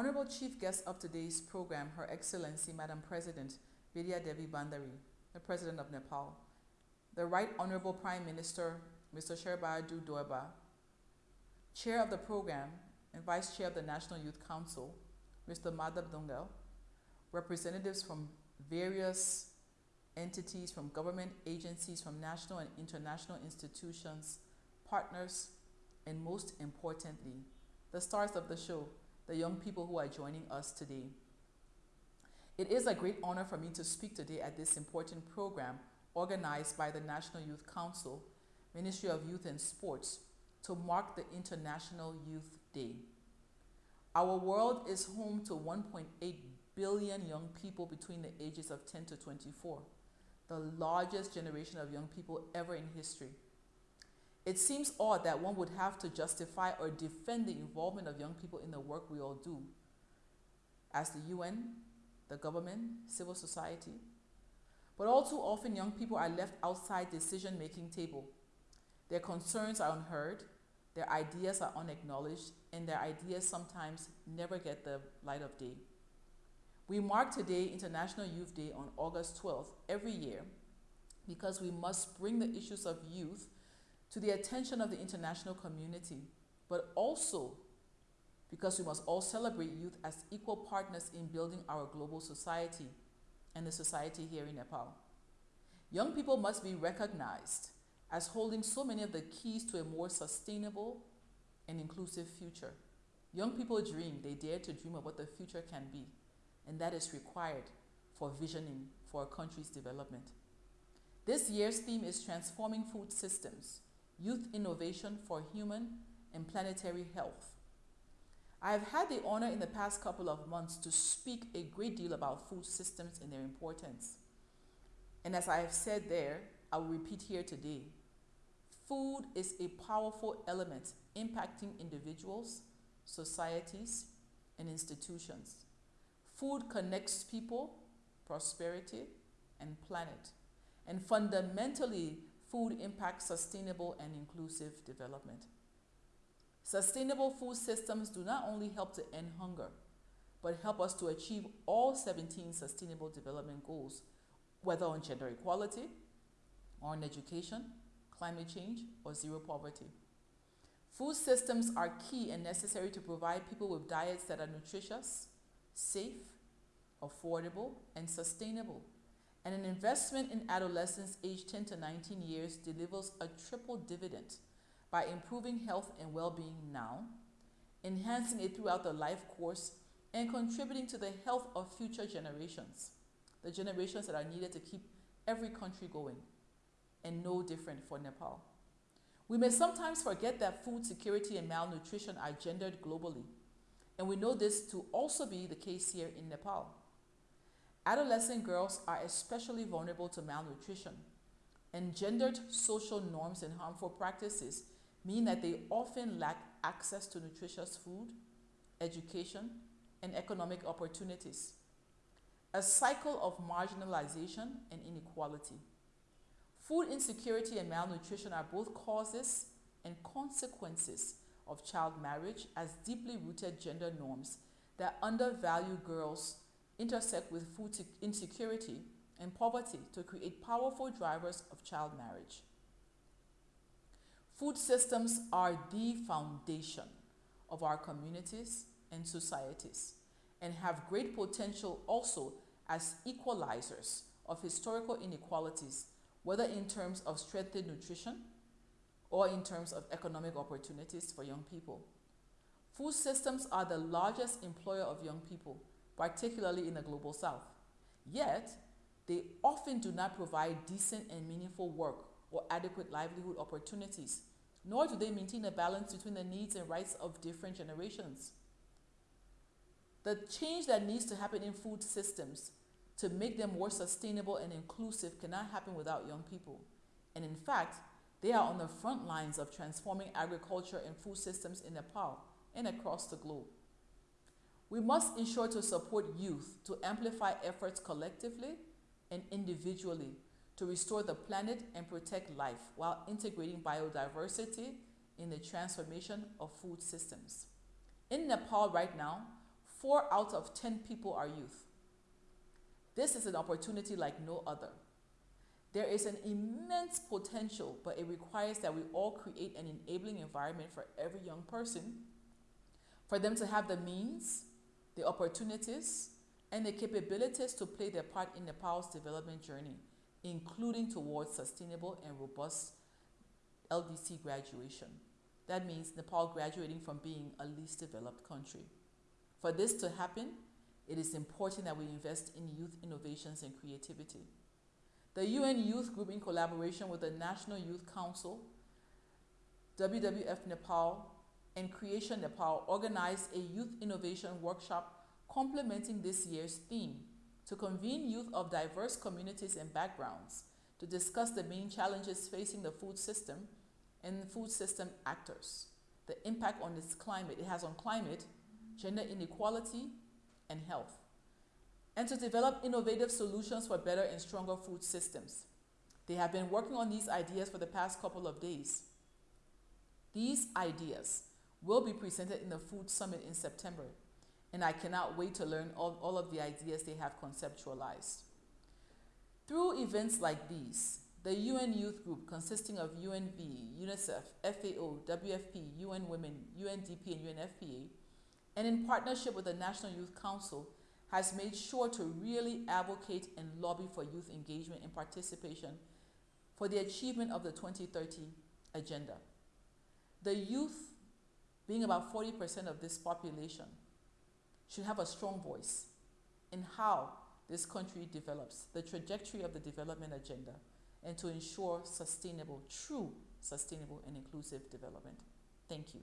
Honorable Chief Guest of today's program, Her Excellency Madam President Bidya Devi Bhandari, the President of Nepal, the Right Honorable Prime Minister Mr. Sher Bahadur Deuba, Chair of the program and Vice Chair of the National Youth Council, Mr. Madhav Dhungel, representatives from various entities, from government agencies, from national and international institutions, partners, and most importantly, the stars of the show, the young people who are joining us today. It is a great honor for me to speak today at this important program organized by the National Youth Council, Ministry of Youth and Sports, to mark the International Youth Day. Our world is home to 1.8 billion young people between the ages of 10 to 24, the largest generation of young people ever in history. It seems odd that one would have to justify or defend the involvement of young people in the work we all do. As the UN, the government, civil society. But all too often, young people are left outside the decision-making table. Their concerns are unheard, their ideas are unacknowledged, and their ideas sometimes never get the light of day. We mark today International Youth Day on August 12th every year because we must bring the issues of youth to the attention of the international community, but also because we must all celebrate youth as equal partners in building our global society and the society here in Nepal. Young people must be recognized as holding so many of the keys to a more sustainable and inclusive future. Young people dream, they dare to dream of what the future can be, and that is required for visioning for a country's development. This year's theme is Transforming Food Systems, Youth Innovation for Human and Planetary Health. I have had the honor in the past couple of months to speak a great deal about food systems and their importance. And as I have said there, I will repeat here today. Food is a powerful element impacting individuals, societies, and institutions. Food connects people, prosperity, and planet. And fundamentally, food impacts sustainable and inclusive development. Sustainable food systems do not only help to end hunger, but help us to achieve all 17 Sustainable Development Goals, whether on gender equality, or on education, climate change, or zero poverty. Food systems are key and necessary to provide people with diets that are nutritious, safe, affordable, and sustainable and an investment in adolescents aged 10 to 19 years delivers a triple dividend by improving health and well-being now, enhancing it throughout the life course, and contributing to the health of future generations, the generations that are needed to keep every country going, and no different for Nepal. We may sometimes forget that food security and malnutrition are gendered globally, and we know this to also be the case here in Nepal. Adolescent girls are especially vulnerable to malnutrition, and gendered social norms and harmful practices mean that they often lack access to nutritious food, education, and economic opportunities. A cycle of marginalization and inequality. Food insecurity and malnutrition are both causes and consequences of child marriage as deeply rooted gender norms that undervalue girls intersect with food insecurity and poverty to create powerful drivers of child marriage. Food systems are the foundation of our communities and societies and have great potential also as equalizers of historical inequalities, whether in terms of strengthened nutrition or in terms of economic opportunities for young people. Food systems are the largest employer of young people particularly in the global south. Yet, they often do not provide decent and meaningful work or adequate livelihood opportunities, nor do they maintain a balance between the needs and rights of different generations. The change that needs to happen in food systems to make them more sustainable and inclusive cannot happen without young people. And in fact, they are on the front lines of transforming agriculture and food systems in Nepal and across the globe. We must ensure to support youth to amplify efforts collectively and individually to restore the planet and protect life while integrating biodiversity in the transformation of food systems. In Nepal right now, four out of 10 people are youth. This is an opportunity like no other. There is an immense potential, but it requires that we all create an enabling environment for every young person, for them to have the means, the opportunities, and the capabilities to play their part in Nepal's development journey, including towards sustainable and robust LDC graduation. That means Nepal graduating from being a least developed country. For this to happen, it is important that we invest in youth innovations and creativity. The UN Youth Group, in collaboration with the National Youth Council, WWF Nepal, and Creation Nepal, organized a youth innovation workshop complementing this year's theme to convene youth of diverse communities and backgrounds to discuss the main challenges facing the food system and food system actors, the impact on its climate it has on climate, gender inequality, and health, and to develop innovative solutions for better and stronger food systems. They have been working on these ideas for the past couple of days. These ideas will be presented in the Food Summit in September, and I cannot wait to learn all, all of the ideas they have conceptualized. Through events like these, the UN Youth Group, consisting of UNV, UNICEF, FAO, WFP, UN Women, UNDP, and UNFPA, and in partnership with the National Youth Council, has made sure to really advocate and lobby for youth engagement and participation for the achievement of the 2030 agenda. The youth, being about 40% of this population, should have a strong voice in how this country develops, the trajectory of the development agenda, and to ensure sustainable, true sustainable and inclusive development. Thank you.